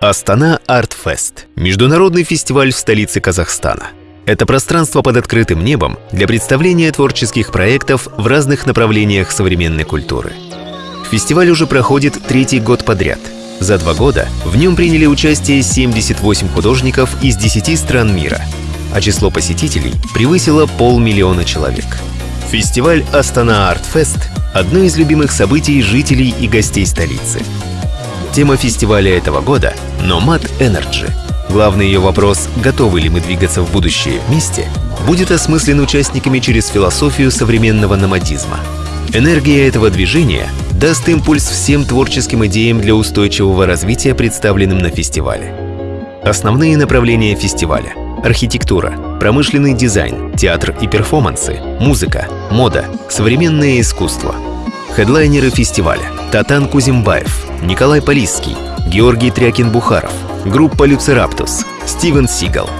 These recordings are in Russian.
Астана Артфест – международный фестиваль в столице Казахстана. Это пространство под открытым небом для представления творческих проектов в разных направлениях современной культуры. Фестиваль уже проходит третий год подряд. За два года в нем приняли участие 78 художников из 10 стран мира, а число посетителей превысило полмиллиона человек. Фестиваль Астана Артфест – одно из любимых событий жителей и гостей столицы – Тема фестиваля этого года – Nomad Energy. Главный ее вопрос «Готовы ли мы двигаться в будущее вместе?» будет осмыслен участниками через философию современного номадизма. Энергия этого движения даст импульс всем творческим идеям для устойчивого развития, представленным на фестивале. Основные направления фестиваля – архитектура, промышленный дизайн, театр и перформансы, музыка, мода, современное искусство. Хедлайнеры фестиваля – Татан Кузимбаев, Николай Полисский, Георгий Трякин-Бухаров, группа Люцераптус, Стивен Сигал.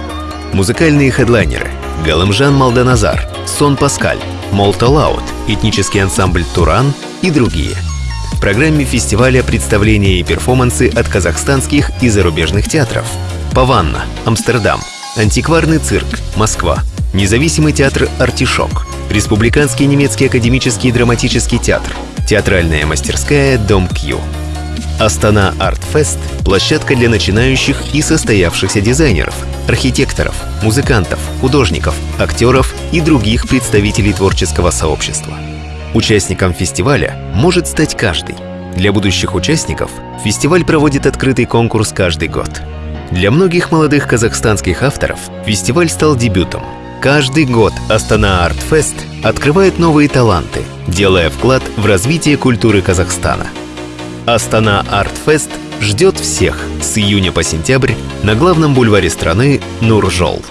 Музыкальные хедлайнеры Галамжан Малданазар, Сон Паскаль, Молта Лаут, этнический ансамбль Туран и другие. В программе фестиваля представления и перформансы от казахстанских и зарубежных театров. Паванна, Амстердам, Антикварный цирк, Москва, Независимый театр «Артишок», Республиканский немецкий академический драматический театр, Театральная мастерская «Дом Кью». Астана Артфест – площадка для начинающих и состоявшихся дизайнеров, архитекторов, музыкантов, художников, актеров и других представителей творческого сообщества. Участником фестиваля может стать каждый. Для будущих участников фестиваль проводит открытый конкурс каждый год. Для многих молодых казахстанских авторов фестиваль стал дебютом. Каждый год Астана Артфест открывает новые таланты, делая вклад в развитие культуры Казахстана – Астана Артфест ждет всех с июня по сентябрь на главном бульваре страны Нуржол.